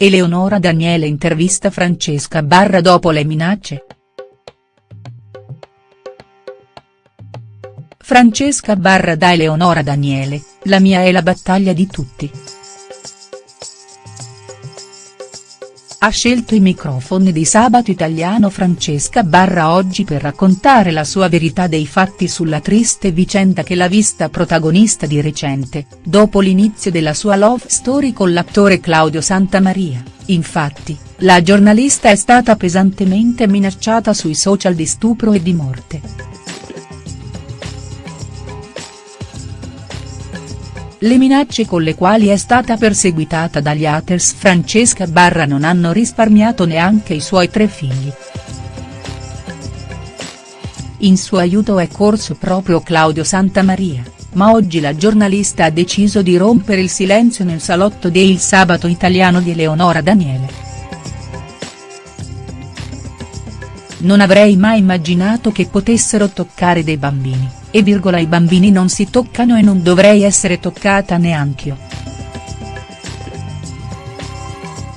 Eleonora Daniele intervista Francesca Barra dopo le minacce?. Francesca Barra da Eleonora Daniele, la mia è la battaglia di tutti. Ha scelto i microfoni di Sabato Italiano Francesca Barra oggi per raccontare la sua verità dei fatti sulla triste vicenda che l'ha vista protagonista di recente, dopo l'inizio della sua love story con l'attore Claudio Santamaria, infatti, la giornalista è stata pesantemente minacciata sui social di stupro e di morte. Le minacce con le quali è stata perseguitata dagli haters Francesca Barra non hanno risparmiato neanche i suoi tre figli. In suo aiuto è corso proprio Claudio Santamaria, ma oggi la giornalista ha deciso di rompere il silenzio nel salotto de Il Sabato Italiano di Eleonora Daniele. Non avrei mai immaginato che potessero toccare dei bambini e virgola i bambini non si toccano e non dovrei essere toccata neanch'io.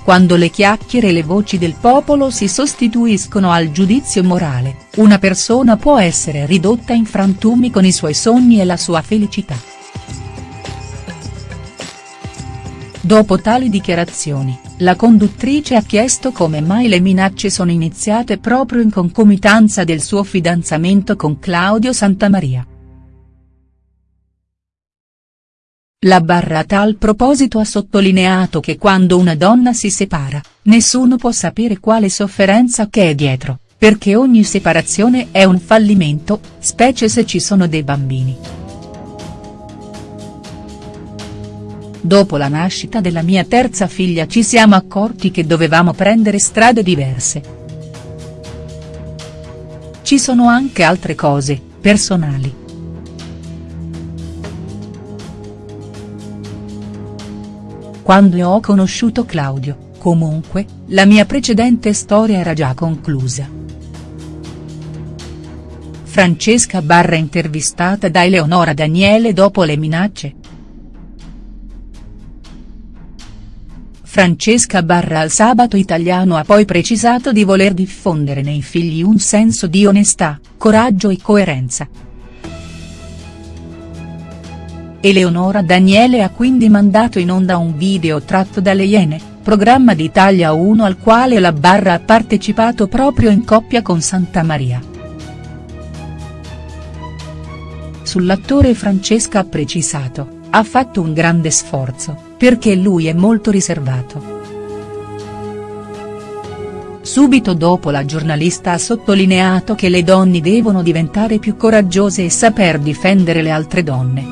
Quando le chiacchiere e le voci del popolo si sostituiscono al giudizio morale, una persona può essere ridotta in frantumi con i suoi sogni e la sua felicità. Dopo tali dichiarazioni, la conduttrice ha chiesto come mai le minacce sono iniziate proprio in concomitanza del suo fidanzamento con Claudio Santamaria. La Barra a tal proposito ha sottolineato che quando una donna si separa, nessuno può sapere quale sofferenza che è dietro, perché ogni separazione è un fallimento, specie se ci sono dei bambini. Dopo la nascita della mia terza figlia ci siamo accorti che dovevamo prendere strade diverse. Ci sono anche altre cose, personali. Quando ho conosciuto Claudio, comunque, la mia precedente storia era già conclusa. Francesca Barra intervistata da Eleonora Daniele dopo le minacce, Francesca Barra al Sabato Italiano ha poi precisato di voler diffondere nei figli un senso di onestà, coraggio e coerenza. Eleonora Daniele ha quindi mandato in onda un video tratto dalle Iene, programma di Italia 1 al quale la Barra ha partecipato proprio in coppia con Santa Maria. Sull'attore Francesca ha precisato, ha fatto un grande sforzo perché lui è molto riservato. Subito dopo la giornalista ha sottolineato che le donne devono diventare più coraggiose e saper difendere le altre donne.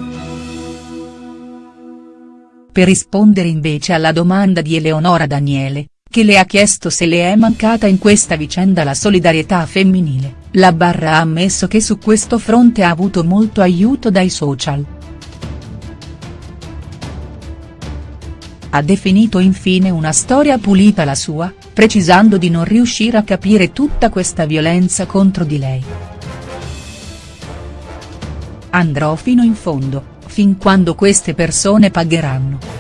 Per rispondere invece alla domanda di Eleonora Daniele, che le ha chiesto se le è mancata in questa vicenda la solidarietà femminile, la Barra ha ammesso che su questo fronte ha avuto molto aiuto dai social. Ha definito infine una storia pulita la sua, precisando di non riuscire a capire tutta questa violenza contro di lei. Andrò fino in fondo, fin quando queste persone pagheranno.